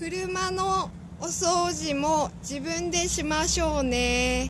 車のお掃除も自分でしましょうね。